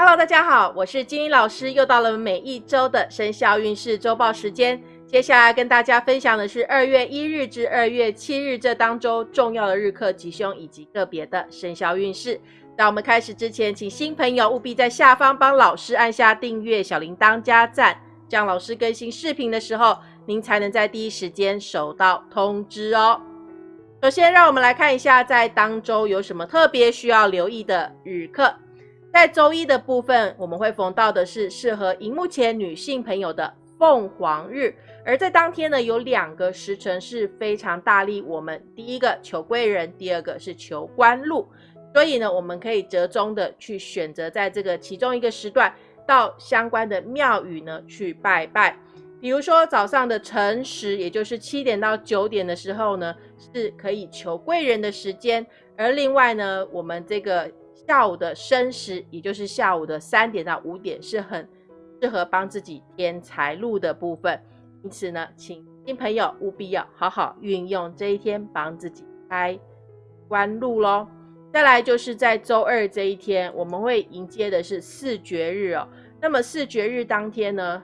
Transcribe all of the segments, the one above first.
Hello，大家好，我是金英老师，又到了每一周的生肖运势周报时间。接下来跟大家分享的是二月一日至二月七日这当周重要的日课吉凶以及个别的生肖运势。在我们开始之前，请新朋友务必在下方帮老师按下订阅、小铃铛加赞，这样老师更新视频的时候，您才能在第一时间收到通知哦。首先，让我们来看一下在当周有什么特别需要留意的日课。在周一的部分，我们会逢到的是适合荧幕前女性朋友的凤凰日，而在当天呢，有两个时辰是非常大力我们第一个求贵人，第二个是求官禄，所以呢，我们可以折中的去选择在这个其中一个时段到相关的庙宇呢去拜拜。比如说早上的辰时，也就是七点到九点的时候呢，是可以求贵人的时间。而另外呢，我们这个下午的申时，也就是下午的三点到五点，是很适合帮自己添财路的部分。因此呢，请新朋友务必要好好运用这一天，帮自己开官路喽。再来就是在周二这一天，我们会迎接的是四绝日哦。那么四绝日当天呢？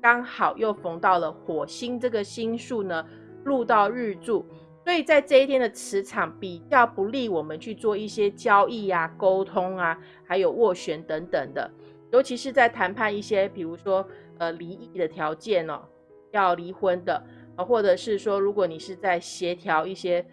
刚好又逢到了火星这个星数呢，入到日柱，所以在这一天的磁场比较不利我们去做一些交易啊、沟通啊，还有斡旋等等的，尤其是在谈判一些，比如说呃离异的条件哦，要离婚的啊，或者是说如果你是在协调一些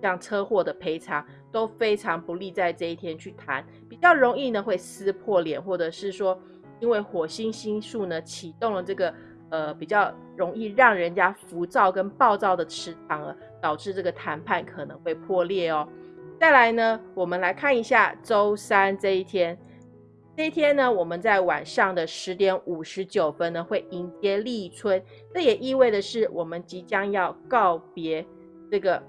像车祸的赔偿，都非常不利在这一天去谈，比较容易呢会撕破脸，或者是说。因为火星星数呢启动了这个呃比较容易让人家浮躁跟暴躁的磁场了，导致这个谈判可能会破裂哦。再来呢，我们来看一下周三这一天，这一天呢，我们在晚上的十点五十九分呢会迎接立春，这也意味的是我们即将要告别这个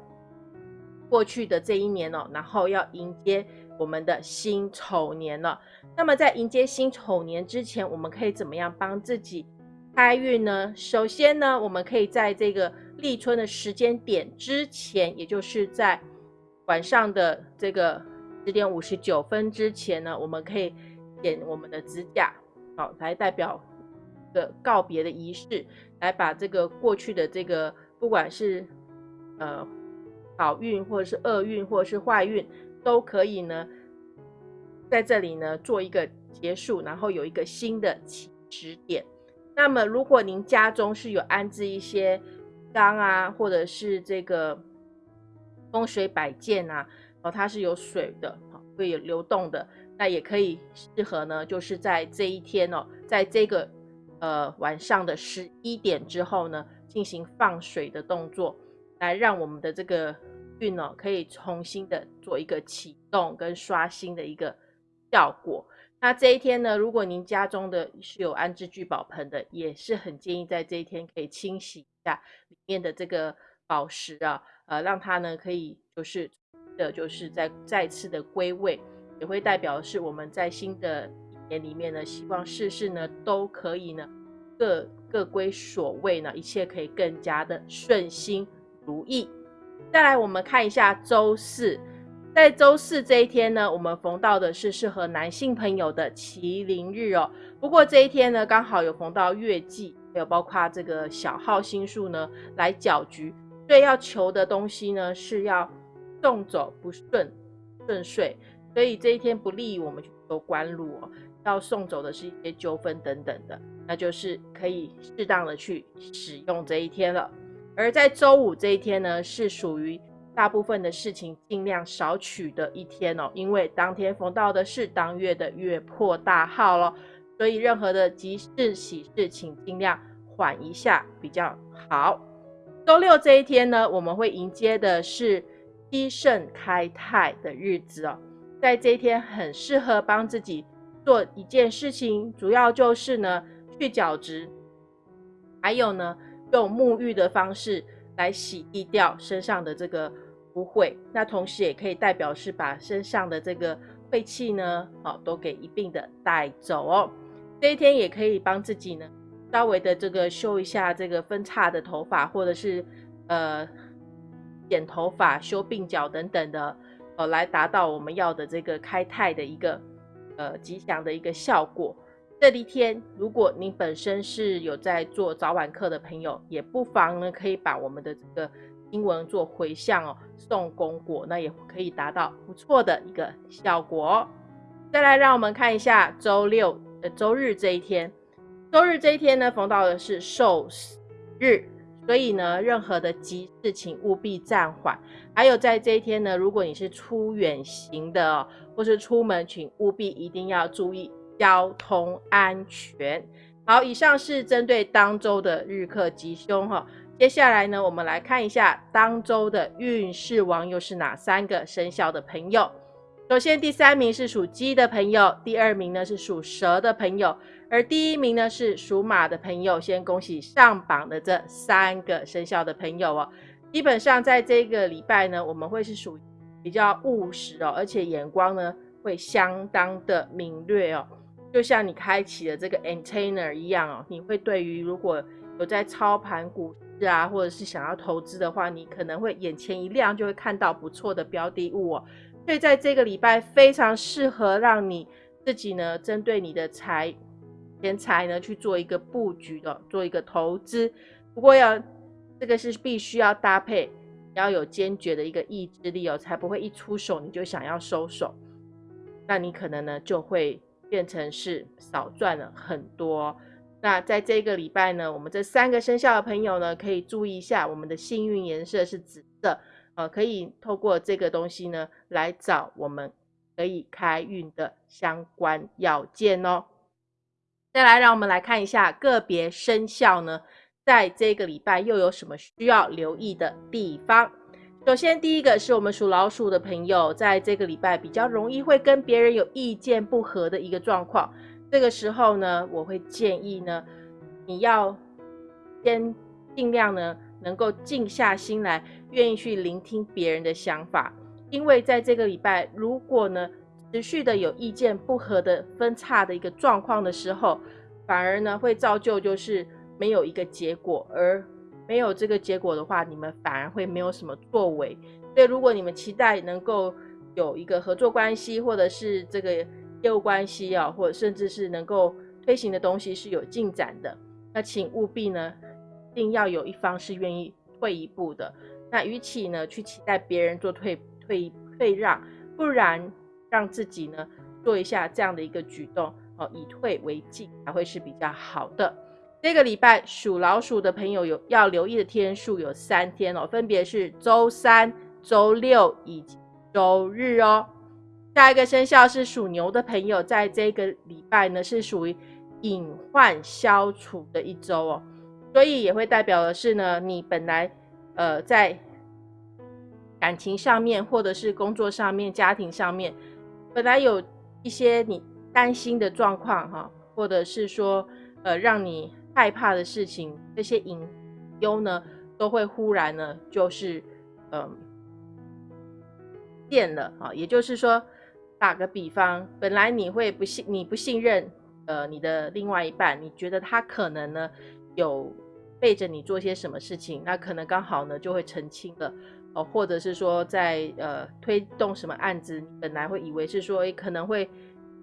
过去的这一年哦，然后要迎接。我们的辛丑年了，那么在迎接辛丑年之前，我们可以怎么样帮自己开运呢？首先呢，我们可以在这个立春的时间点之前，也就是在晚上的这个十点五十九分之前呢，我们可以剪我们的指甲，好，来代表的告别的仪式，来把这个过去的这个不管是呃好运或者是厄运或者是坏运。都可以呢，在这里呢做一个结束，然后有一个新的起始点。那么，如果您家中是有安置一些缸啊，或者是这个风水摆件啊，哦，它是有水的，会有流动的，那也可以适合呢，就是在这一天哦，在这个呃晚上的十一点之后呢，进行放水的动作，来让我们的这个。运哦，可以重新的做一个启动跟刷新的一个效果。那这一天呢，如果您家中的是有安置聚宝盆的，也是很建议在这一天可以清洗一下里面的这个宝石啊，呃，让它呢可以就是的，就是在再次的归位，也会代表是我们在新的一年里面呢，希望事事呢都可以呢各各归所位呢，一切可以更加的顺心如意。再来，我们看一下周四，在周四这一天呢，我们逢到的是适合男性朋友的麒麟日哦。不过这一天呢，刚好有逢到月季，还有包括这个小号星数呢来搅局，所以要求的东西呢是要送走不顺顺遂，所以这一天不利于我们去求官禄哦。要送走的是一些纠纷等等的，那就是可以适当的去使用这一天了。而在周五这一天呢，是属于大部分的事情尽量少取的一天哦，因为当天逢到的是当月的月破大号咯，所以任何的急事喜事，请尽量缓一下比较好。周六这一天呢，我们会迎接的是七盛开泰的日子哦，在这一天很适合帮自己做一件事情，主要就是呢去角质，还有呢。用沐浴的方式来洗涤掉身上的这个污秽，那同时也可以代表是把身上的这个晦气呢，哦，都给一并的带走哦。这一天也可以帮自己呢，稍微的这个修一下这个分叉的头发，或者是呃剪头发、修鬓角等等的，哦，来达到我们要的这个开泰的一个呃吉祥的一个效果。这一天，如果您本身是有在做早晚课的朋友，也不妨呢可以把我们的这个经文做回向哦，送功果，那也可以达到不错的一个效果哦。再来，让我们看一下周六呃周日这一天，周日这一天呢，逢到的是受死日，所以呢，任何的急事请务必暂缓。还有在这一天呢，如果你是出远行的，或是出门，请务必一定要注意。交通安全。好，以上是针对当周的日课吉凶哈。接下来呢，我们来看一下当周的运势王又是哪三个生肖的朋友。首先，第三名是属鸡的朋友，第二名呢是属蛇的朋友，而第一名呢是属马的朋友。先恭喜上榜的这三个生肖的朋友哦。基本上在这个礼拜呢，我们会是属比较务实哦，而且眼光呢会相当的敏锐哦。就像你开启了这个 antenna 一样哦，你会对于如果有在操盘股市啊，或者是想要投资的话，你可能会眼前一亮，就会看到不错的标的物哦。所以在这个礼拜非常适合让你自己呢，针对你的财钱财呢去做一个布局的，做一个投资。不过要这个是必须要搭配，要有坚决的一个意志力哦，才不会一出手你就想要收手，那你可能呢就会。变成是少赚了很多。那在这个礼拜呢，我们这三个生肖的朋友呢，可以注意一下，我们的幸运颜色是紫色，呃，可以透过这个东西呢，来找我们可以开运的相关要件哦。再来，让我们来看一下个别生肖呢，在这个礼拜又有什么需要留意的地方。首先，第一个是我们属老鼠的朋友，在这个礼拜比较容易会跟别人有意见不合的一个状况。这个时候呢，我会建议呢，你要先尽量呢，能够静下心来，愿意去聆听别人的想法。因为在这个礼拜，如果呢持续的有意见不合的分叉的一个状况的时候，反而呢会造就就是没有一个结果而。没有这个结果的话，你们反而会没有什么作为。所以，如果你们期待能够有一个合作关系，或者是这个业务关系啊，或者甚至是能够推行的东西是有进展的，那请务必呢，一定要有一方是愿意退一步的。那与其呢去期待别人做退退退让，不然让自己呢做一下这样的一个举动哦，以退为进，才会是比较好的。这个礼拜属老鼠的朋友有要留意的天数有三天哦，分别是周三、周六以及周日哦。下一个生肖是属牛的朋友，在这个礼拜呢是属于隐患消除的一周哦，所以也会代表的是呢，你本来呃在感情上面，或者是工作上面、家庭上面，本来有一些你担心的状况哈，或者是说呃让你。害怕的事情，这些隐忧呢，都会忽然呢，就是嗯，变了啊。也就是说，打个比方，本来你会不信，你不信任呃你的另外一半，你觉得他可能呢有背着你做些什么事情，那可能刚好呢就会澄清了哦，或者是说在呃推动什么案子，本来会以为是说可能会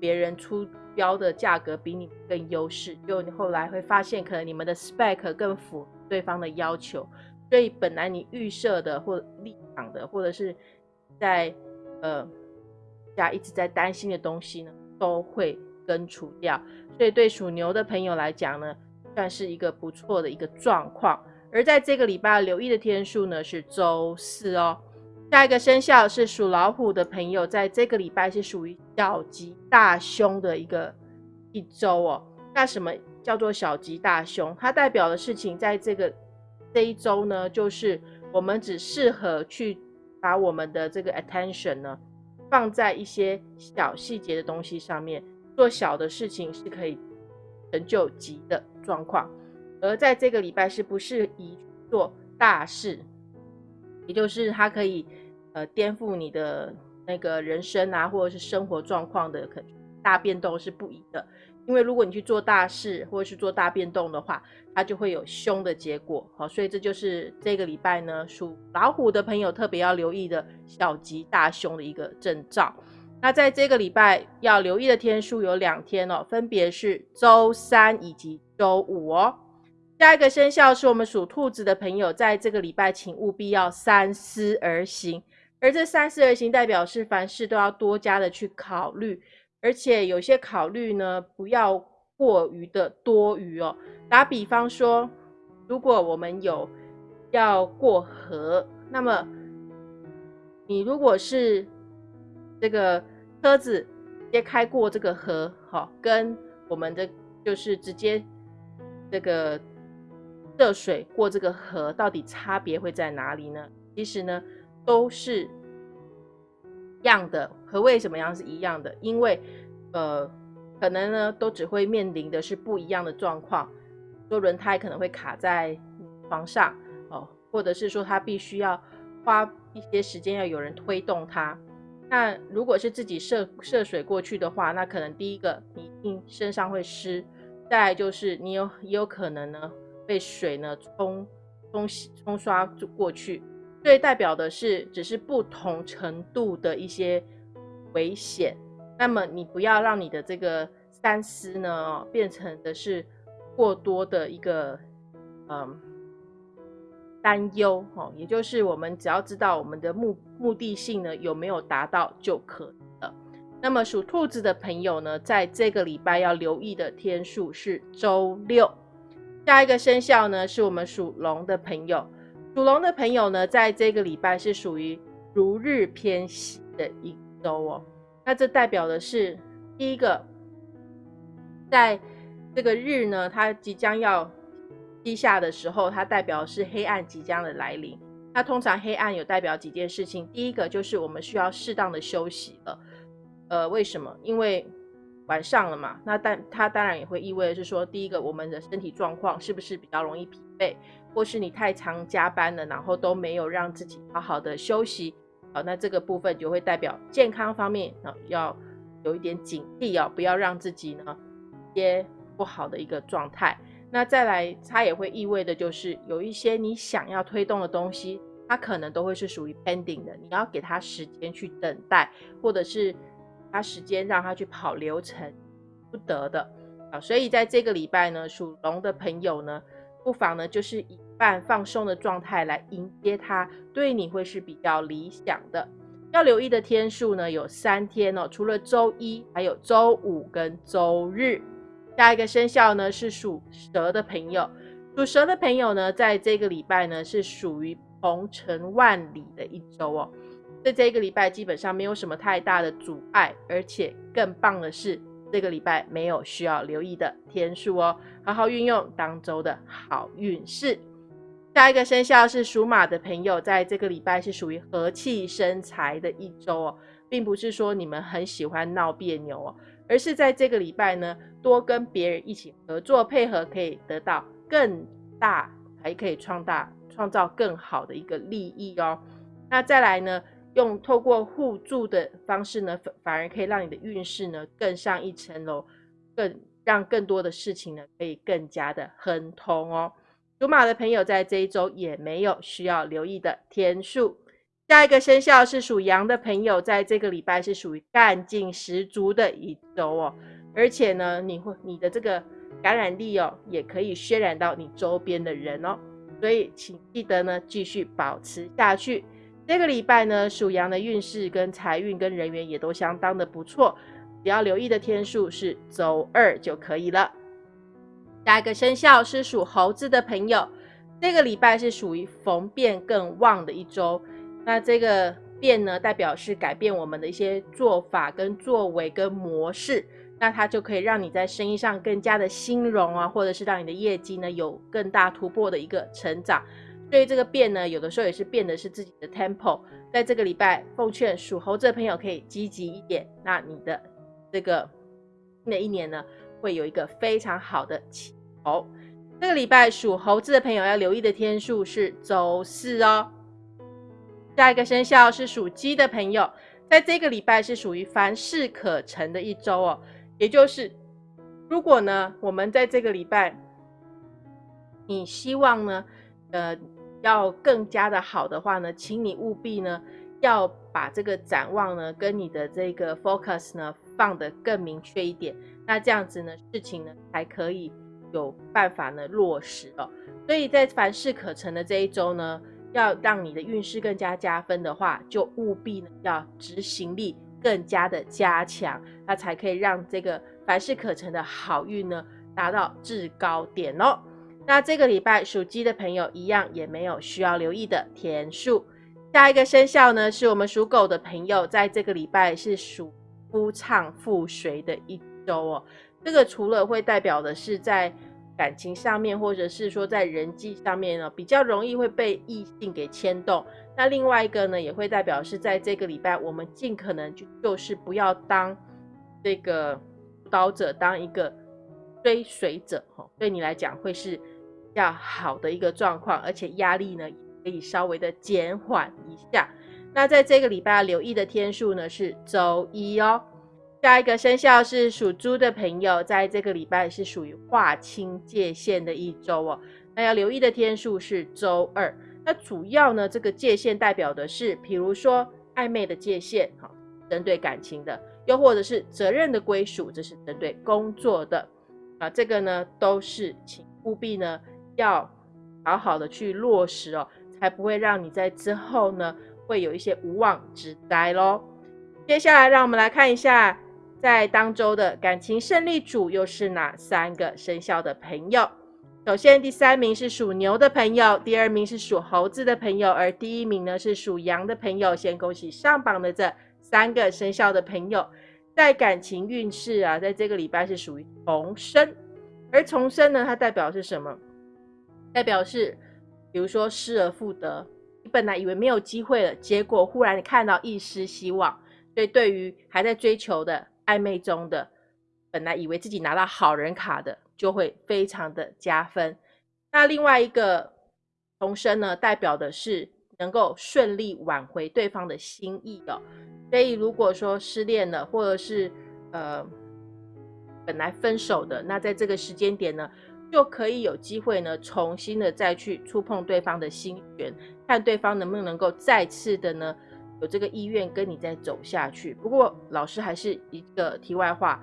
别人出。标的价格比你更优势，就你后来会发现，可能你们的 spec 更符对方的要求，所以本来你预设的或立场的，或者是在呃家一直在担心的东西呢，都会根除掉。所以对属牛的朋友来讲呢，算是一个不错的一个状况。而在这个礼拜留意的天数呢，是周四哦。下一个生肖是属老虎的朋友，在这个礼拜是属于小吉大凶的一个一周哦。那什么叫做小吉大凶？它代表的事情，在这个这一周呢，就是我们只适合去把我们的这个 attention 呢放在一些小细节的东西上面，做小的事情是可以成就吉的状况。而在这个礼拜是不适宜做大事，也就是它可以。呃，颠覆你的那个人生啊，或者是生活状况的可大变动是不宜的。因为如果你去做大事或者是做大变动的话，它就会有凶的结果。好，所以这就是这个礼拜呢，属老虎的朋友特别要留意的小吉大凶的一个征兆。那在这个礼拜要留意的天数有两天哦，分别是周三以及周五哦。下一个生肖是我们属兔子的朋友，在这个礼拜请务必要三思而行。而这三思而行，代表是凡事都要多加的去考虑，而且有些考虑呢，不要过于的多余哦。打比方说，如果我们有要过河，那么你如果是这个车子直接开过这个河，好，跟我们的就是直接这个涉水过这个河，到底差别会在哪里呢？其实呢。都是一样的，和为什么样是一样的？因为，呃，可能呢，都只会面临的是不一样的状况。说轮胎可能会卡在床上哦，或者是说它必须要花一些时间要有人推动它。那如果是自己涉涉水过去的话，那可能第一个你一定身上会湿，再来就是你有也有可能呢被水呢冲冲洗冲刷过去。对，代表的是只是不同程度的一些危险。那么你不要让你的这个三思呢，变成的是过多的一个嗯担忧哦。也就是我们只要知道我们的目目的性呢有没有达到就可以了。那么属兔子的朋友呢，在这个礼拜要留意的天数是周六。下一个生肖呢，是我们属龙的朋友。属龙的朋友呢，在这个礼拜是属于如日偏西的一哦。那这代表的是第一个，在这个日呢，它即将要低下的时候，它代表是黑暗即将的来临。那通常黑暗有代表几件事情，第一个就是我们需要适当的休息了。呃，为什么？因为晚上了嘛。那但它当然也会意味着是说，第一个，我们的身体状况是不是比较容易疲惫？或是你太常加班了，然后都没有让自己好好的休息，好，那这个部分就会代表健康方面啊要有一点警惕哦，不要让自己呢些不好的一个状态。那再来，它也会意味的就是有一些你想要推动的东西，它可能都会是属于 pending 的，你要给他时间去等待，或者是他时间让他去跑流程不得的啊。所以在这个礼拜呢，属龙的朋友呢，不妨呢就是以半放松的状态来迎接它，对你会是比较理想的。要留意的天数呢，有三天哦，除了周一，还有周五跟周日。下一个生肖呢是属蛇的朋友，属蛇的朋友呢，在这个礼拜呢是属于鹏程万里的一周哦。在这个礼拜基本上没有什么太大的阻碍，而且更棒的是，这个礼拜没有需要留意的天数哦，好好运用当周的好运势。下一个生肖是属马的朋友，在这个礼拜是属于和气生财的一周哦，并不是说你们很喜欢闹别扭哦，而是在这个礼拜呢，多跟别人一起合作配合，可以得到更大，还可以创大创造更好的一个利益哦。那再来呢，用透过互助的方式呢，反反而可以让你的运势呢更上一层楼，更让更多的事情呢可以更加的亨通哦。属马的朋友在这一周也没有需要留意的天数。下一个生肖是属羊的朋友，在这个礼拜是属于干劲十足的一周哦，而且呢，你会你的这个感染力哦，也可以渲染到你周边的人哦，所以请记得呢，继续保持下去。这个礼拜呢，属羊的运势跟财运跟人缘也都相当的不错，只要留意的天数是周二就可以了。下一个生肖是属猴子的朋友，这个礼拜是属于逢变更旺的一周。那这个变呢，代表是改变我们的一些做法、跟作为、跟模式。那它就可以让你在生意上更加的兴隆啊，或者是让你的业绩呢有更大突破的一个成长。所以这个变呢，有的时候也是变的是自己的 tempo。在这个礼拜，奉劝属猴子的朋友可以积极一点。那你的这个新的一年呢？会有一个非常好的起头。这个礼拜属猴子的朋友要留意的天数是周四哦。下一个生肖是属鸡的朋友，在这个礼拜是属于凡事可成的一周哦。也就是，如果呢，我们在这个礼拜，你希望呢，呃，要更加的好的话呢，请你务必呢。要把这个展望呢，跟你的这个 focus 呢放得更明确一点，那这样子呢，事情呢才可以有办法呢落实哦。所以在凡事可成的这一周呢，要让你的运势更加加分的话，就务必呢要执行力更加的加强，那才可以让这个凡事可成的好运呢达到至高点哦。那这个礼拜属鸡的朋友一样也没有需要留意的天数。下一个生肖呢，是我们属狗的朋友，在这个礼拜是属夫唱妇随的一周哦。这个除了会代表的是在感情上面，或者是说在人际上面呢，比较容易会被异性给牵动。那另外一个呢，也会代表是在这个礼拜，我们尽可能就就是不要当这个主导者，当一个追随者哈。对你来讲会是较好的一个状况，而且压力呢。可以稍微的减缓一下。那在这个礼拜留意的天数呢是周一哦。下一个生肖是属猪的朋友，在这个礼拜是属于划清界限的一周哦。那要留意的天数是周二。那主要呢，这个界限代表的是，比如说暧昧的界限，哈，针对感情的；又或者是责任的归属，这是针对工作的。啊，这个呢都是请务必呢要好好的去落实哦。才不会让你在之后呢，会有一些无妄之灾喽。接下来，让我们来看一下，在当周的感情胜利组又是哪三个生肖的朋友。首先，第三名是属牛的朋友，第二名是属猴子的朋友，而第一名呢是属羊的朋友。先恭喜上榜的这三个生肖的朋友，在感情运势啊，在这个礼拜是属于重生。而重生呢，它代表是什么？代表是。比如说失而复得，你本来以为没有机会了，结果忽然看到一丝希望，所以对于还在追求的暧昧中的，本来以为自己拿到好人卡的，就会非常的加分。那另外一个重生呢，代表的是能够顺利挽回对方的心意的。所以如果说失恋了，或者是呃本来分手的，那在这个时间点呢？就可以有机会呢，重新的再去触碰对方的心弦，看对方能不能够再次的呢，有这个意愿跟你再走下去。不过老师还是一个题外话，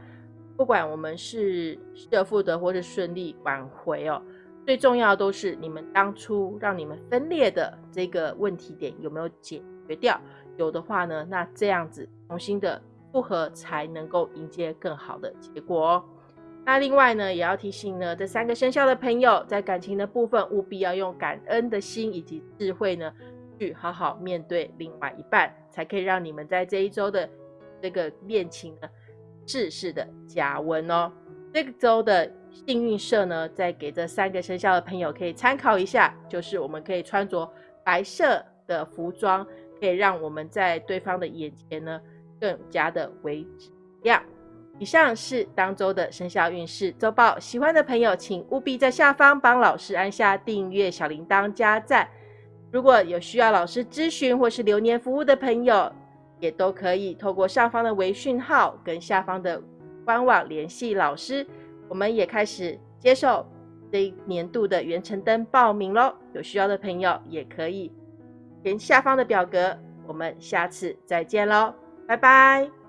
不管我们是失而复得或是顺利挽回哦，最重要都是你们当初让你们分裂的这个问题点有没有解决掉？有的话呢，那这样子重新的复合才能够迎接更好的结果哦。那另外呢，也要提醒呢，这三个生肖的朋友，在感情的部分，务必要用感恩的心以及智慧呢，去好好面对另外一半，才可以让你们在这一周的这个恋情呢，事事的加温哦。这个周的幸运色呢，再给这三个生肖的朋友可以参考一下，就是我们可以穿着白色的服装，可以让我们在对方的眼前呢，更加的为亮。以上是当周的生肖运势周报，喜欢的朋友请务必在下方帮老师按下订阅、小铃铛、加赞。如果有需要老师咨询或是留年服务的朋友，也都可以透过上方的微讯号跟下方的官网联系老师。我们也开始接受这一年度的元辰灯报名喽，有需要的朋友也可以填下方的表格。我们下次再见喽，拜拜。